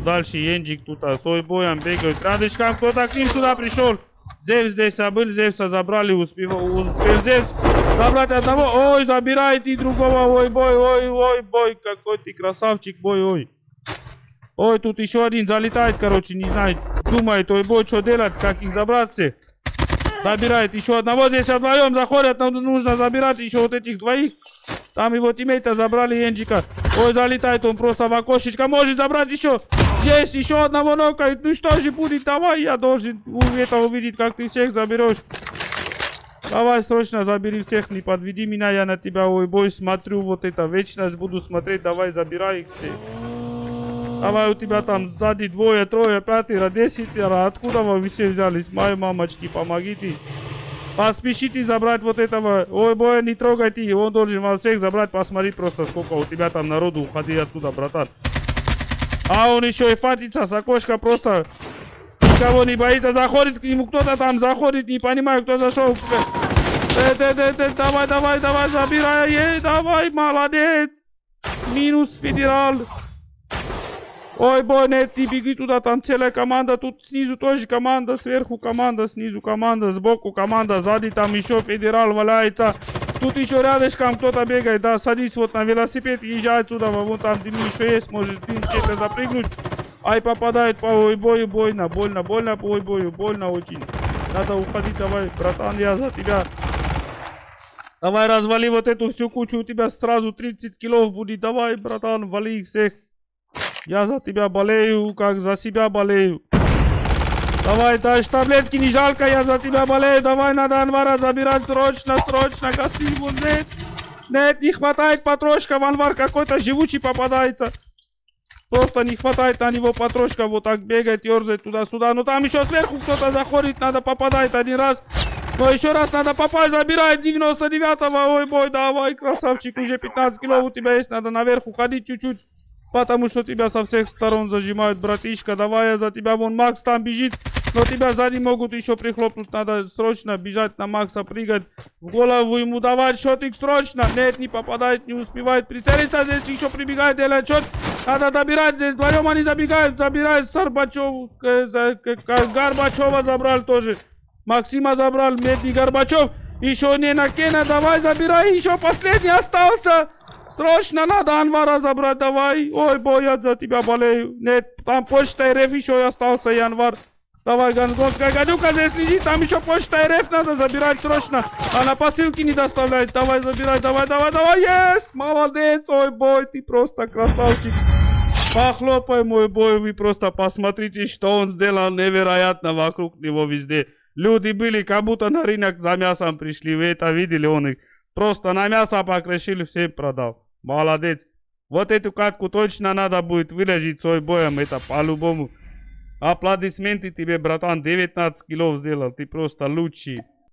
Дальше Енджик тут, а с Ойбоем бегают. Рядышком кто-то к ним сюда пришел. Зевс здесь забыл, Зевса забрали, успел, успел Зевс забрать одного. Ой, забирает и другого. Ой, бой, ой, ой, бой, какой ты красавчик, бой, ой. Ой, тут еще один залетает, короче, не знает. Думает, ой, бой, что делать, как их забраться. Забирает еще одного, здесь вдвоем заходят, нам нужно забирать еще вот этих двоих. Там его тиммейта забрали, Енджика. Ой, залетает он просто в окошечко, может забрать еще. Есть еще одного нокает. Ну что же будет, давай, я должен это увидеть, как ты всех заберешь. Давай срочно забери всех, не подведи меня, я на тебя, ой, бой, смотрю, вот это, вечность буду смотреть, давай, забирай их всех. Давай, у тебя там сзади двое, трое, пятеро, десятеро, откуда вы все взялись, мои мамочки, помогите. Поспешите забрать вот этого, ой, бой, не трогайте, он должен вас всех забрать, посмотри просто, сколько у тебя там народу, уходи отсюда, братан. А он еще и фатится с окошка просто никого не боится. Заходит к нему кто-то там, заходит, не понимаю, кто зашел. Э, э, э, э, давай, давай, давай, забирай, ей, давай, молодец. Минус федерал. Ой, бой, нет, не беги туда, там целая команда, тут снизу тоже команда, сверху команда, снизу команда, сбоку команда, сзади там еще федерал валяется. Тут еще рядышком кто-то бегает, да, садись вот на велосипед, езжай отсюда, вон там дым еще есть, может дым где-то запрыгнуть. Ай, попадает по ой бою, больно, больно, больно по ой бою, больно очень. Надо уходить, давай, братан, я за тебя. Давай развали вот эту всю кучу, у тебя сразу 30 килов будет, давай, братан, вали их всех. Я за тебя болею, как за себя болею. Давай, дальше таблетки не жалко, я за тебя болею. Давай, надо Анвара забирать срочно, срочно. Гаси его, нет. Нет, не хватает патрошка. Анвар какой-то живучий попадается. Просто не хватает на него патрошка. Вот так бегает, ерзает туда-сюда. Но там еще сверху кто-то заходит, надо попадать один раз. Но еще раз надо попасть, забирает 99-го. Ой, бой, давай, красавчик, уже 15 кило у тебя есть. Надо наверх уходить чуть-чуть. Потому что тебя со всех сторон зажимают, братишка. Давай я за тебя, вон Макс там бежит. Но тебя сзади могут еще прихлопнуть. Надо срочно бежать на Макса, прыгать. В голову ему давать шотик срочно. Нет, не попадает, не успевает прицелиться. Здесь еще прибегает, делает шот. Надо добирать здесь. Вдвоем они забегают. Забирает Сарбачев. Горбачева забрал тоже. Максима забрал. Медный Горбачев. Еще не на Кена. Давай, забирай. Еще последний остался. Срочно надо Анвара забрать, давай. Ой, бой, я за тебя болею. Нет, там почта РФ еще остался, Январ. Давай, Гангонская гадюка здесь лежит, там еще почта РФ надо забирать срочно. Она посылки не доставляет. Давай, забирай, давай, давай, давай, есть! Молодец, ой, бой, ты просто красавчик. Похлопай, мой бой, вы просто посмотрите, что он сделал невероятно вокруг него везде. Люди были, как будто на рынок за мясом пришли, вы это видели, он их просто на мясо покрошили, всем продал. Молодец. Вот эту катку точно надо будет выложить свой боем, это по-любому. Aplaudismenti ti bi, bratan, 19 kg vzdelal, ti prosta luči.